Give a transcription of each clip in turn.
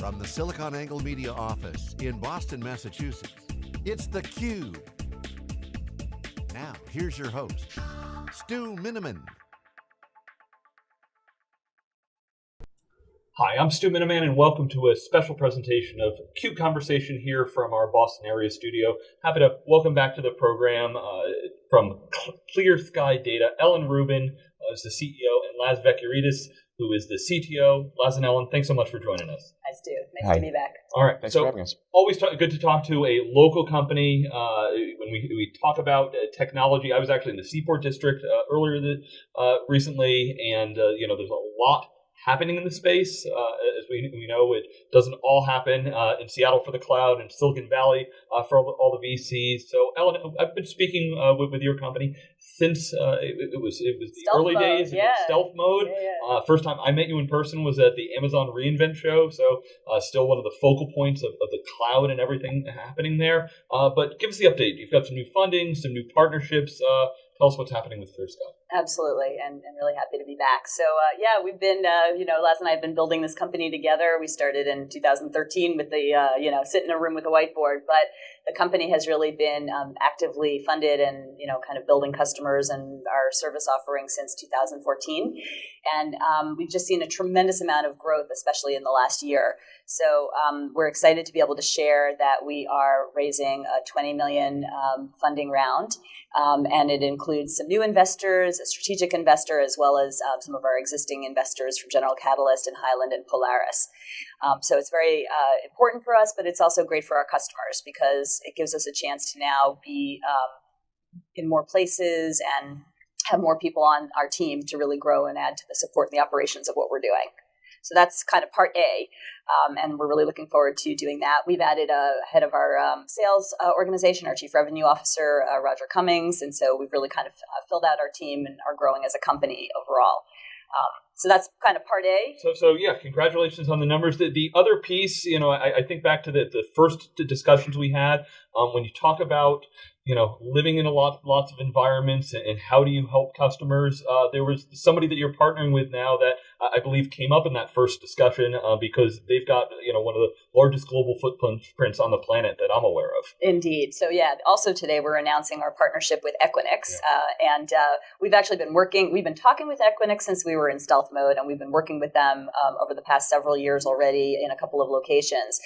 from the SiliconANGLE Media office in Boston, Massachusetts, it's theCUBE. Now, here's your host, Stu Miniman. Hi, I'm Stu Miniman and welcome to a special presentation of CUBE Conversation here from our Boston area studio. Happy to welcome back to the program uh, from Clear Sky Data, Ellen Rubin uh, is the CEO and Laz Vekiarides, who is the CTO. Laz and Ellen, thanks so much for joining us. Hi, Stu. Nice Hi. to be back. All right. Thanks so for having us. Always talk, good to talk to a local company. Uh, when we, we talk about uh, technology, I was actually in the Seaport District uh, earlier the, uh, recently, and uh, you know, there's a lot happening in the space. Uh, as we, we know, it doesn't all happen uh, in Seattle for the cloud and Silicon Valley uh, for all the, all the, VCs. So, Ellen, I've been speaking uh, with, with, your company since uh, it, it, was it was the stealth early mode, days, yeah. stealth mode. Yeah, yeah. Uh, first time I met you in person was at the Amazon reInvent show. So, still one of the focal points of, of the cloud and everything happening there. but give us the update. You've got some new funding, some new partnerships. Tell us what's happening with ClearSky. Absolutely, and, and really happy to be back. So, uh, yeah, we've been, uh, you know, Laz and I have been building this company together. We started in 2013 with the, uh, you know, sit in a room with a whiteboard, but the company has really been um, actively funded and, you know, kind of building customers and our service offering since 2014. And um, we've just seen a tremendous amount of growth, especially in the last year. So um, we're excited to be able to share that we are raising a 20 million um, funding round, um, and it includes some new investors, a strategic investor, as well as uh, some of our existing investors from General Catalyst and Highland and Polaris. Um, so it's very uh, important for us, but it's also great for our customers because it gives us a chance to now be um, in more places and have more people on our team to really grow and add to the support and the operations of what we're doing. So that's kind of part A, um, and we're really looking forward to doing that. We've added a head of our um, sales uh, organization, our chief revenue officer, uh, Roger Cummings, and so we've really kind of uh, filled out our team and are growing as a company overall. Um, so that's kind of part A. So, so yeah, congratulations on the numbers. The, the other piece, you know, I, I think back to the, the first discussions we had um, when you talk about you know, living in a lot, lots of environments and, and how do you help customers? Uh, there was somebody that you're partnering with now that I believe came up in that first discussion uh, because they've got, you know, one of the largest global footprints on the planet that I'm aware of. Indeed. So yeah, also today we're announcing our partnership with Equinix, yeah. uh, and uh, we've actually been working. We've been talking with Equinix since we were in stealth mode, and we've been working with them um, over the past several years already in a couple of locations.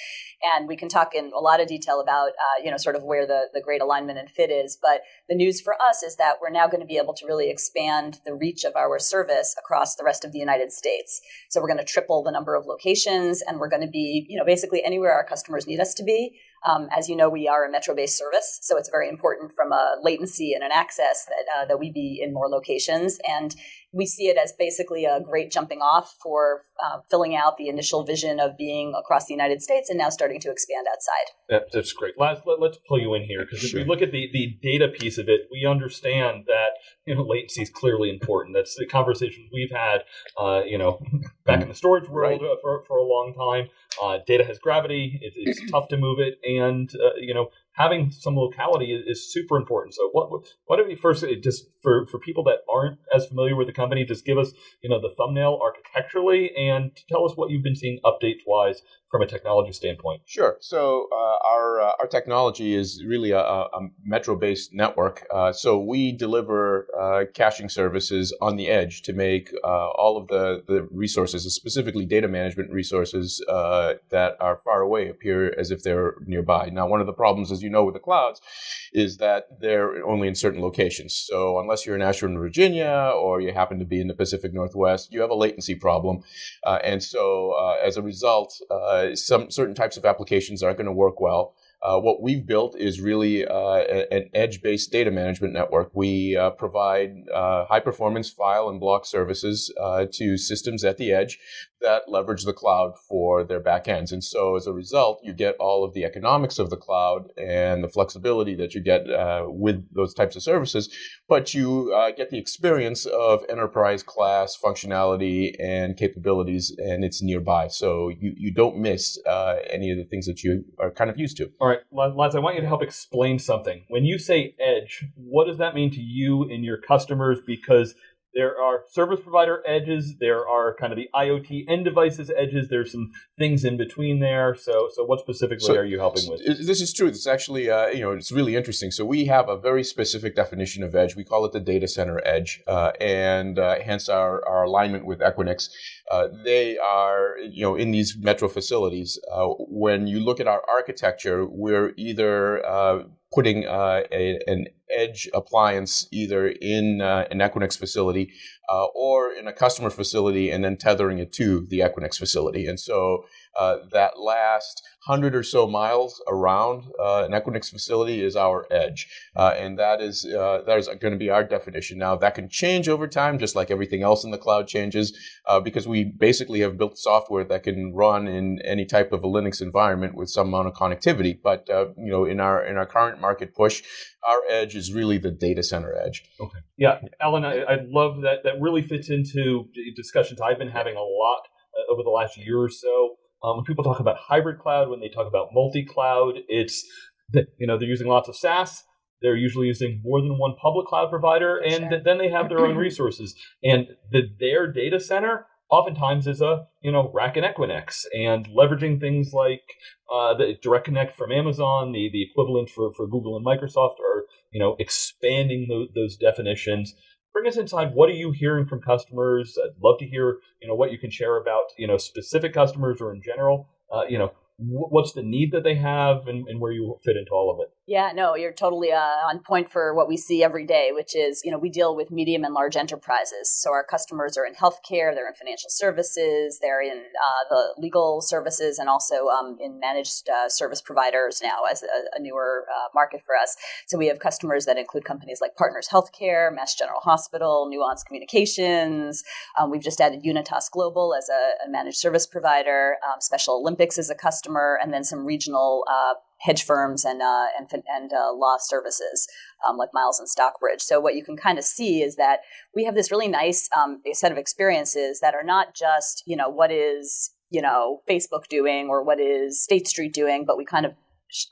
And we can talk in a lot of detail about, uh, you know, sort of where the the great alignment and fit is. But the news for us is that we're now going to be able to really expand the reach of our service across the rest of the United States. So we're going to triple the number of locations, and we're going to be, you know, basically anywhere our customers need us to be. Um, as you know, we are a metro-based service, so it's very important from a latency and an access that uh, that we be in more locations. And we see it as basically a great jumping off for uh, filling out the initial vision of being across the United States and now starting to expand outside. That, that's great. Let's, let, us pull you in here because sure. if we look at the, the data piece of it, we understand that you know latency is clearly important. That's the conversation we've had, uh, you know, back in the storage world right. for, for a long time. Uh, data has gravity. It, it's tough to move it, and uh, you know having some locality is, is, super important. So what what do we first just for for people that aren't as familiar with the company, just give us you know the thumbnail architecturally and tell us what you've been seeing updates wise from a technology standpoint. Sure. So uh, our uh, our technology is really a, a metro based network. Uh, so we deliver uh, caching services on the edge to make uh, all of the the resources, specifically data management resources uh, that are far away, appear as if they're nearby. Now, one of the problems as you know, with the clouds, is that they're only in certain locations. So unless you're in Ashburn, Virginia, or you happen to be in the Pacific Northwest, you have a latency problem. And so as a result, uh, some certain types of applications aren't going to work well. Uh, what we've built is really uh, an edge-based data management network. We uh, provide uh, high-performance file and block services uh, to systems at the edge that leverage the cloud for their backends. And so as a result, you get all of the economics of the cloud and the flexibility that you get uh, with those types of services, but you get the experience of enterprise class functionality and capabilities, and it's nearby. So you, you don't miss any of the things that you are kind of used to. All right Laz, I want you to help explain something. When you say edge, what does that mean to you and your customers? Because there are service provider edges. There are kind of the IoT end devices edges. There's some things in between there. So, so what specifically so, are you helping with? This is true. It's actually, uh, you know, it's really interesting. So we have a very specific definition of edge. We call it the data center edge, uh, and uh, hence our, our alignment with Equinix. Uh, they are, you know, in these metro facilities. Uh, when you look at our architecture, we're either uh, putting uh, a, an edge appliance either in uh, an Equinix facility or in a customer facility and then tethering it to the Equinix facility. And so that last hundred or so miles around uh, an Equinix facility is our edge, uh, and that is uh, that is going to be our definition. Now that can change over time, just like everything else in the cloud changes, uh, because we basically have built software that can run in any type of a Linux environment with some amount of connectivity. But uh, you know, in our in our current market push, our edge is really the data center edge. Okay. Yeah, Alan, I, I love that. That really fits into discussions I've been having a lot over the last year or so um, when people talk about hybrid cloud, when they talk about multi-cloud, it's that you know they're using lots of SaaS. They're usually using more than one public cloud provider, and sure. then they have their own resources. And the, their data center oftentimes is a you know rack and Equinix, and leveraging things like uh, the Direct Connect from Amazon, the the equivalent for for Google and Microsoft, are you know expanding those, those definitions bring us inside. What are you hearing from customers? I'd love to hear, you know, what you can share about, you know, specific customers or in general. Uh, you know, what's the need that they have and, and, where you fit into all of it yeah no you're totally uh, on point for what we see every day which is you know we deal with medium and large enterprises. So our customers are in healthcare they're in financial services they're in uh, the legal services and also um, in managed uh, service providers now as a, a newer uh, market for us. So we have customers that include companies like partners healthcare mass general hospital nuance communications. Um, we've just added unitas global as a, a managed service provider. Um, special olympics is a customer and then some regional uh, hedge firms and uh, and, and uh, law services um, like Miles and Stockbridge. So what you can kind of see is that we have this really nice um, set of experiences that are not just you know what is you know Facebook doing or what is State Street doing, but we kind of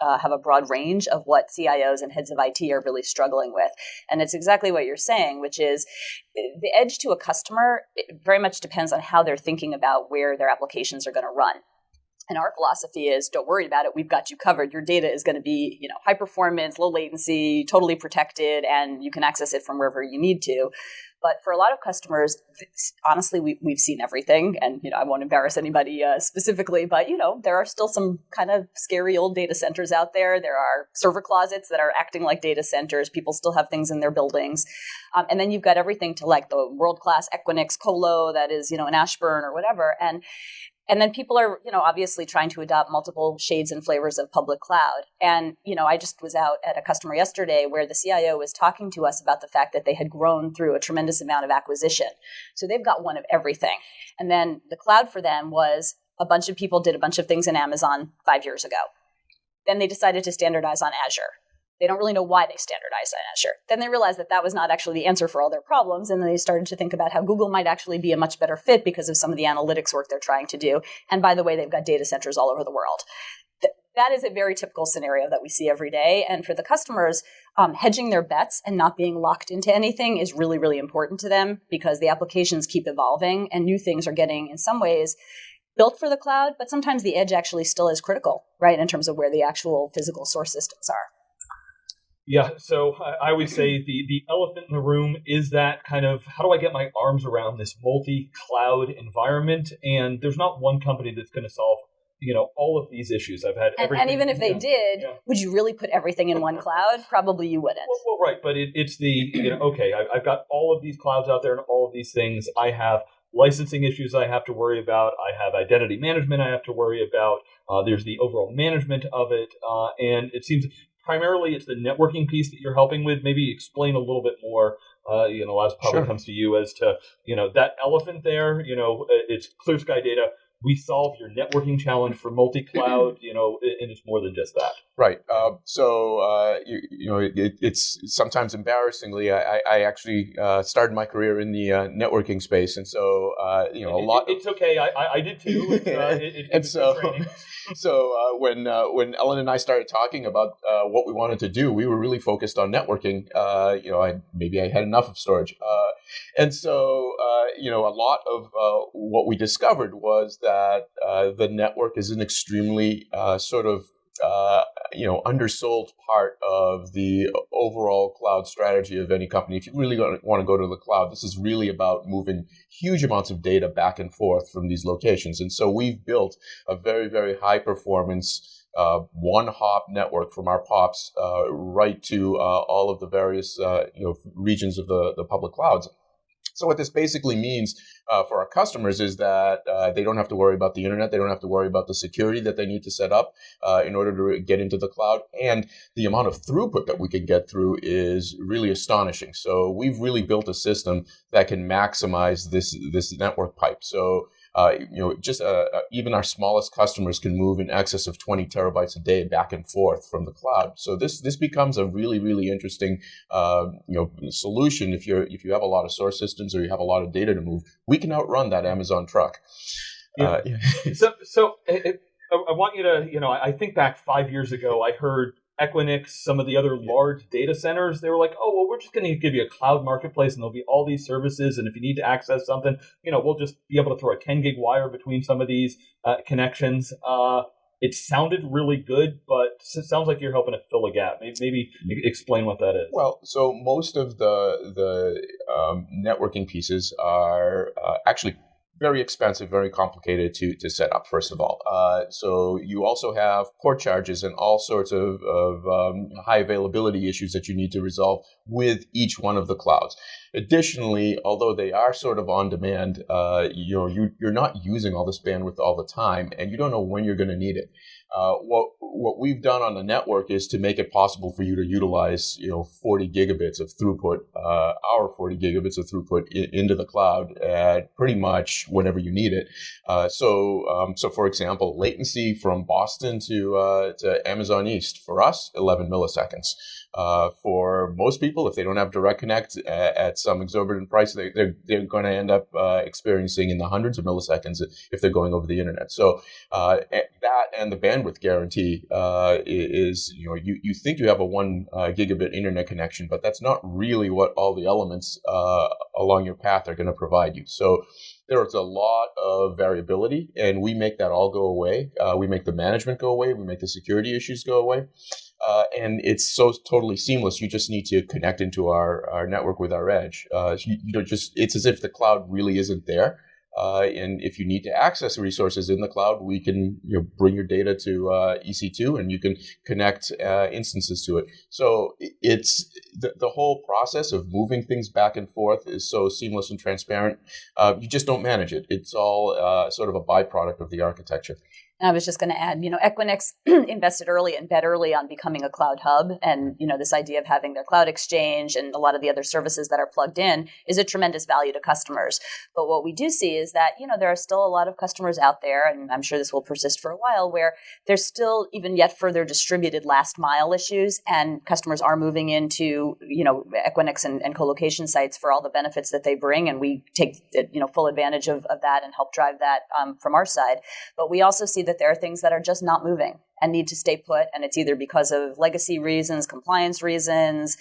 uh, have a broad range of what CIOs and heads of IT are really struggling with. And it's exactly what you're saying, which is the edge to a customer very much depends on how they're thinking about where their applications are going to run. And our philosophy is don't worry about it. We've got you covered. Your data is going to be, you know, high performance, low latency, totally protected, and you can access it from wherever you need to. But for a lot of customers, honestly, we, we've seen everything. And, you know, I won't embarrass anybody uh, specifically, but, you know, there are still some kind of scary old data centers out there. There are server closets that are acting like data centers. People still have things in their buildings. Um, and then you've got everything to like the world class Equinix Colo that is, you know, an Ashburn or whatever. And and then people are, you know, obviously trying to adopt multiple shades and flavors of public cloud. And, you know, I just was out at a customer yesterday where the CIO was talking to us about the fact that they had grown through a tremendous amount of acquisition. So they've got one of everything. And then the cloud for them was a bunch of people did a bunch of things in Amazon five years ago. Then they decided to standardize on Azure. They don't really know why they standardized on Azure. Then they realized that that was not actually the answer for all their problems, and then they started to think about how Google might actually be a much better fit because of some of the analytics work they're trying to do. And by the way, they've got data centers all over the world. that is a very typical scenario that we see every day. And for the customers, um, hedging their bets and not being locked into anything is really, really important to them because the applications keep evolving and new things are getting, in some ways, built for the cloud, but sometimes the edge actually still is critical, right, in terms of where the actual physical source systems are. Yeah, so I, I would say the the elephant in the room is that kind of how do I get my arms around this multi-cloud environment? And there's not one company that's going to solve you know all of these issues. I've had and, and even if they did, yeah. would you really put everything in one cloud? Probably you wouldn't. Well, well right, but it, it's the you know okay, I, I've got all of these clouds out there and all of these things. I have licensing issues I have to worry about. I have identity management I have to worry about. Uh, there's the overall management of it, uh, and it seems primarily it's the networking piece that you're helping with. Maybe explain a little bit more. Uh, you know, as probably sure. comes to you as to you know that elephant there. You know, it's clear sky data. We solve your networking challenge for multi-cloud. You know, and it's more than just that. Right. Uh, so uh, you, you, know, it, it's sometimes embarrassingly. I, I actually uh, started my career in the uh, networking space, and so uh, you know a lot. It, it's okay. I, I did too. It, and so, so uh, when when Ellen and I started talking about what we wanted to do, we were really focused on networking. you know, I maybe I had enough of storage, and so you know, a lot of what we discovered was that the network is an extremely sort of uh, you know undersold part of the overall cloud strategy of any company. If you really want to go to the cloud, this is really about moving huge amounts of data back and forth from these locations. And so we've built a very very high performance. Uh, one hop network from our POPs uh, right to uh, all of the various uh, you know regions of the, the public clouds. So what this basically means uh, for our customers is that uh, they don't have to worry about the internet. They don't have to worry about the security that they need to set up uh, in order to get into the cloud. And the amount of throughput that we can get through is really astonishing. So we've really built a system that can maximize this this network pipe. So uh, you know, just uh, uh, even our smallest customers can move in excess of 20 terabytes a day back and forth from the cloud. So this this becomes a really really interesting uh, you know solution if you're if you have a lot of source systems or you have a lot of data to move. We can outrun that Amazon truck. Yeah. Uh, so so it, I want you to you know I think back five years ago I heard Equinix, some of the other large data centers, they were like, oh, well, we're just going to give you a cloud marketplace and there'll be all these services. And if you need to access something, you know, we'll just be able to throw a 10 gig wire between some of these uh, connections. Uh, it sounded really good, but it sounds like you're helping to fill a gap. Maybe, maybe explain what that is. Well, so most of the the um, networking pieces are uh, actually very expensive, very complicated to, to set up, first of all. Uh, so you also have port charges and all sorts of, of um, high availability issues that you need to resolve with each one of the clouds. Additionally, although they are sort of on demand, uh, you know, you, you're not using all this bandwidth all the time and you don't know when you're going to need it. Uh, what what we've done on the network is to make it possible for you to utilize you know 40 gigabits of throughput, uh, our 40 gigabits of throughput I- into the cloud at pretty much whenever you need it. Uh, so um, so for example, latency from Boston to uh, to Amazon East for us 11 milliseconds. Uh, for most people, if they don't have direct connect at, at some exorbitant price, they, are they're, they're going to end up experiencing in the hundreds of milliseconds if they're going over the internet. So that and the bandwidth guarantee uh, is, you know, you, you think you have a one uh, gigabit internet connection, but that's not really what all the elements along your path are going to provide you. So there's a lot of variability, and we make that all go away. we make the management go away. We make the security issues go away uh, and it's so totally seamless. You just need to connect into our, our network with our edge. Uh, you, you know, just it's as if the cloud really isn't there. Uh, and if you need to access resources in the cloud, we can you know, bring your data to uh, EC2 and you can connect uh, instances to it. So it's the, the whole process of moving things back and forth is so seamless and transparent. Uh, you just don't manage it. It's all uh, sort of a byproduct of the architecture. And I was just going to add, you know, Equinix invested early and bet early on becoming a cloud hub. And, you know, this idea of having their cloud exchange and a lot of the other services that are plugged in is a tremendous value to customers. But what we do see is that, you know, there are still a lot of customers out there, and I'm sure this will persist for a while, where there's still even yet further distributed last mile issues. And customers are moving into, you know, Equinix and, and co-location sites for all the benefits that they bring. And we take, you know, full advantage of, of that and help drive that um, from our side. But we also see that that there are things that are just not moving and need to stay put. And it's either because of legacy reasons, compliance reasons,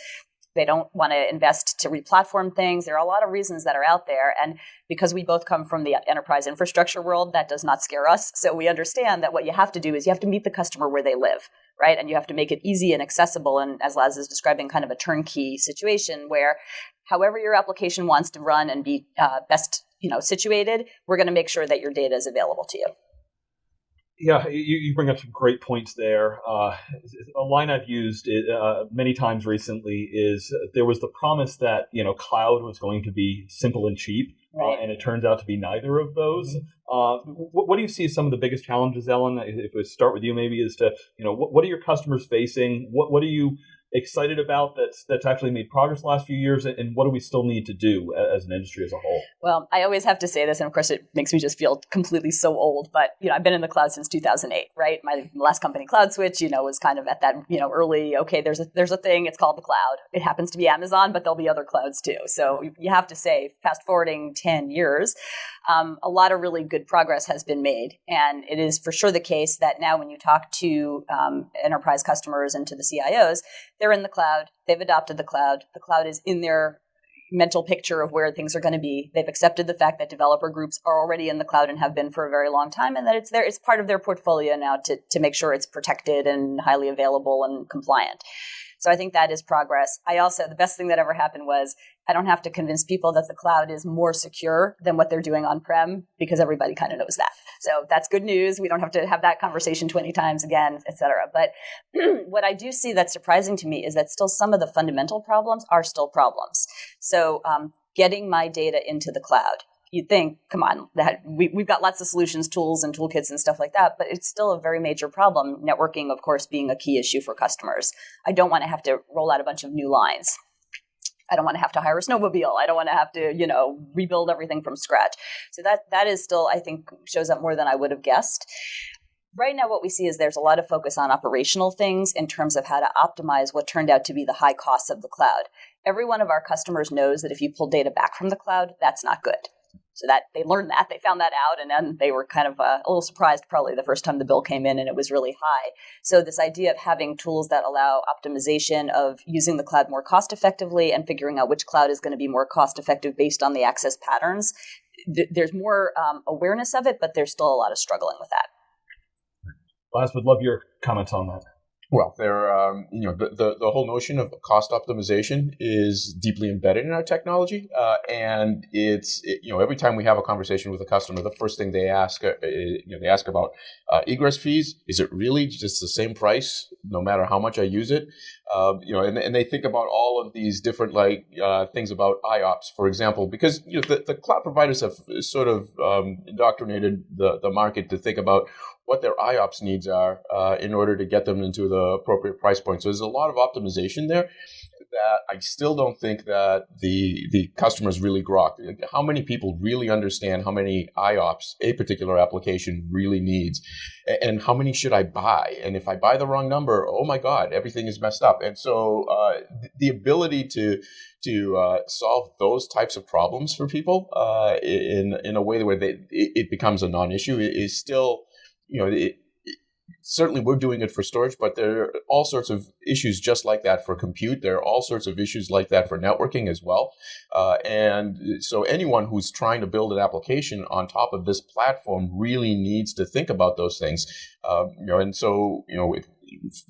they don't want to invest to replatform things. There are a lot of reasons that are out there. And because we both come from the enterprise infrastructure world, that does not scare us. So we understand that what you have to do is you have to meet the customer where they live, right? And you have to make it easy and accessible. And as Laz is describing, kind of a turnkey situation where however your application wants to run and be uh, best you know situated, we're going to make sure that your data is available to you. Yeah, you, you bring up some great points there. Uh, a line I've used uh, many times recently is there was the promise that you know cloud was going to be simple and cheap, uh, right. uh, and it turns out to be neither of those. Mm-hmm. Uh, what, what, do you see as some of the biggest challenges, Ellen? If we start with you, maybe is to you know what, what are your customers facing? What what are you excited about that's that's actually made progress the last few years, and what do we still need to do as an industry as a whole? Well, I always have to say this, and of course, it makes me just feel completely so old. But you know, I've been in the cloud since 2008, right? My last company, CloudSwitch, you know, was kind of at that you know early. Okay, there's a there's a thing. It's called the cloud. It happens to be Amazon, but there'll be other clouds too. So you have to say, fast forwarding 10 years, um, a lot of really good progress has been made, and it is for sure the case that now when you talk to um, enterprise customers and to the CIOs, they're in the cloud. They've adopted the cloud. The cloud is in their mental picture of where things are going to be. They've accepted the fact that developer groups are already in the cloud and have been for a very long time, and that it's there. It's part of their portfolio now to to make sure it's protected and highly available and compliant. So I think that is progress. I also, the best thing that ever happened was I don't have to convince people that the cloud is more secure than what they're doing on prem because everybody kind of knows that. So that's good news. We don't have to have that conversation 20 times again, et cetera. But what I do see that's surprising to me is that still some of the fundamental problems are still problems. So um, getting my data into the cloud you'd think, come on, that we, we've got lots of solutions, tools, and toolkits and stuff like that, but it's still a very major problem. Networking, of course, being a key issue for customers. I don't want to have to roll out a bunch of new lines. I don't want to have to hire a snowmobile. I don't want to have to, you know, rebuild everything from scratch. So that that is still, I think, shows up more than I would have guessed. Right now, what we see is there's a lot of focus on operational things in terms of how to optimize what turned out to be the high costs of the cloud. Every one of our customers knows that if you pull data back from the cloud, that's not good. So that they learned that, they found that out, and then they were kind of uh, a little surprised probably the first time the bill came in and it was really high. So this idea of having tools that allow optimization of using the cloud more cost effectively and figuring out which cloud is going to be more cost effective based on the access patterns, th- there's more um, awareness of it, but there's still a lot of struggling with that. Laz, would love your comments on that. Well, there, um, you know, the, the, the, whole notion of cost optimization is deeply embedded in our technology, uh, and it's it, you know every time we have a conversation with a customer, the first thing they ask, uh, you know, they ask about uh, egress fees. Is it really just the same price no matter how much I use it? Um, you know, and, and they think about all of these different like uh, things about IOPS, for example, because you know the, the cloud providers have sort of um, indoctrinated the the market to think about what their IOPS needs are uh, in order to get them into the appropriate price point. So there's a lot of optimization there that I still don't think that the the customers really grok. How many people really understand how many IOPS a particular application really needs, and how many should I buy? And if I buy the wrong number, oh my God, everything is messed up. And so uh, the ability to to uh, solve those types of problems for people uh, in in a way where they, it, it becomes a non-issue is still you know, it, certainly we're doing it for storage, but there are all sorts of issues just like that for compute. There are all sorts of issues like that for networking as well. Uh, and so anyone who's trying to build an application on top of this platform really needs to think about those things. Uh, you know, and so you know,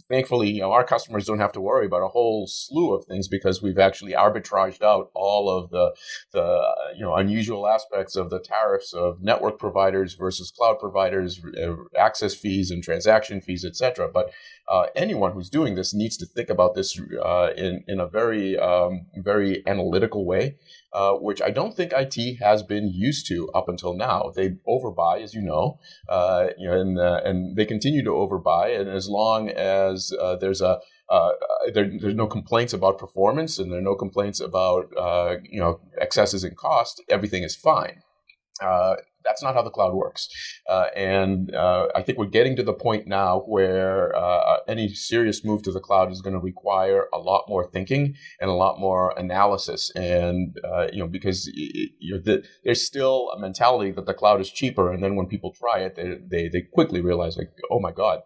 thankfully, you know, our customers don't have to worry about a whole slew of things because we've actually arbitraged out all of the, the you know, unusual aspects of the tariffs of network providers versus cloud providers, uh, access fees and transaction fees, etc. But uh, anyone who's doing this needs to think about this uh, in in a very um, very analytical way, uh, which I don't think IT has been used to up until now. They overbuy, as you know, uh, you know, and uh, and they continue to overbuy, and as long as uh, there's a there, there's no complaints about performance and there are no complaints about you know excesses in cost, everything is fine. Uh, that's not how the cloud works. Uh, and uh, I think we're getting to the point now where uh, any serious move to the cloud is going to require a lot more thinking and a lot more analysis. And uh, you know, because know, the, there's still a mentality that the cloud is cheaper, and then when people try it, they they, they quickly realize like, oh my god,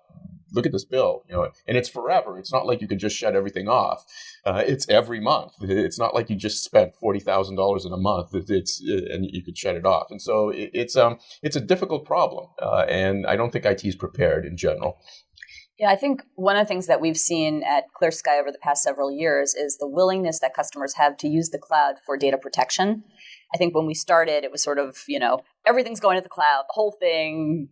look at this bill, you know, and it's forever. It's not like you can just shut everything off. Uh, it's every month. It's not like you just spent forty thousand dollars in a month. It's uh, and you could shut it off. And so it, it's um it's a difficult problem, uh, and I don't think IT is prepared in general. Yeah, I think one of the things that we've seen at Clear Sky over the past several years is the willingness that customers have to use the cloud for data protection. I think when we started, it was sort of, you know, everything's going to the cloud, the whole thing,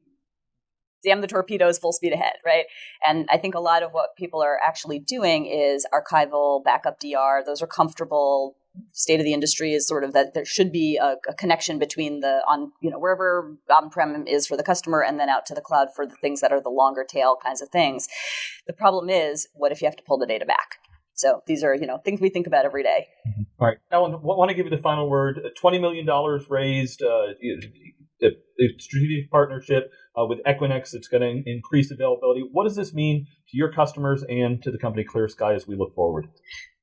damn the torpedoes full speed ahead right and i think a lot of what people are actually doing is archival backup dr those are comfortable state of the industry is sort of that there should be a, a connection between the on you know wherever on-prem is for the customer and then out to the cloud for the things that are the longer tail kinds of things the problem is what if you have to pull the data back So these are, you know, things we think about every day. Mm-hmm. All right, Ellen, want to give you the final word. Twenty million dollars raised, uh, a strategic partnership uh, with Equinix that's going to increase availability. What does this mean to your customers and to the company Clear Sky as we look forward?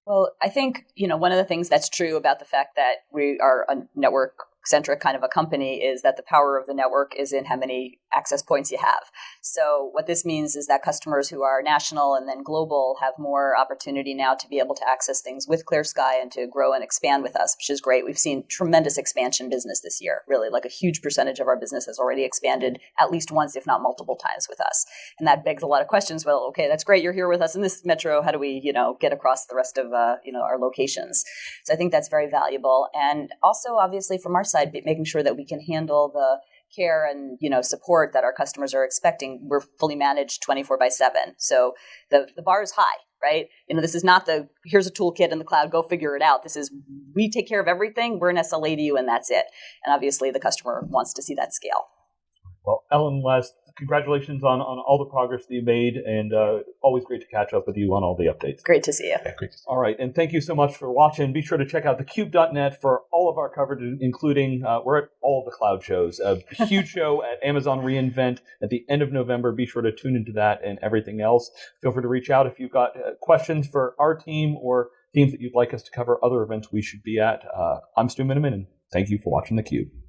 Well, I think you know one of the things that's true about the fact that we are a network centric kind of a company is that the power of the network is in how many access points you have. So what this means is that customers who are national and then global have more opportunity now to be able to access things with Clear Sky and to grow and expand with us, which is great. We've seen tremendous expansion business this year. Really, like a huge percentage of our business has already expanded at least once, if not multiple times with us. And that begs a lot of questions. Well, okay, that's great. You're here with us in this metro. How do we, you know, get across the rest of, uh, you know, our locations? So I think that's very valuable. And also, obviously, from our side, making sure that we can handle the care and you know support that our customers are expecting we're fully managed 24 by 7 so the, the bar is high right? You know this is not the here's a toolkit in the cloud go figure it out. This is we take care of everything we're an sla to you and that's it. And obviously the customer wants to see that scale. Well ellen Laz congratulations on, on all the progress that you made, and uh, always great to catch up with you on all the updates. Great to see you. Yeah, great. All right, and thank you so much for watching. Be sure to check out thecube.net for all of our coverage, including uh, we're at all of the cloud shows. A huge show at Amazon reInvent at the end of November. Be sure to tune into that and everything else. Feel free to reach out if you've got uh, questions for our team or themes that you'd like us to cover, other events we should be at. Uh, I'm Stu Miniman, and thank you for watching theCUBE.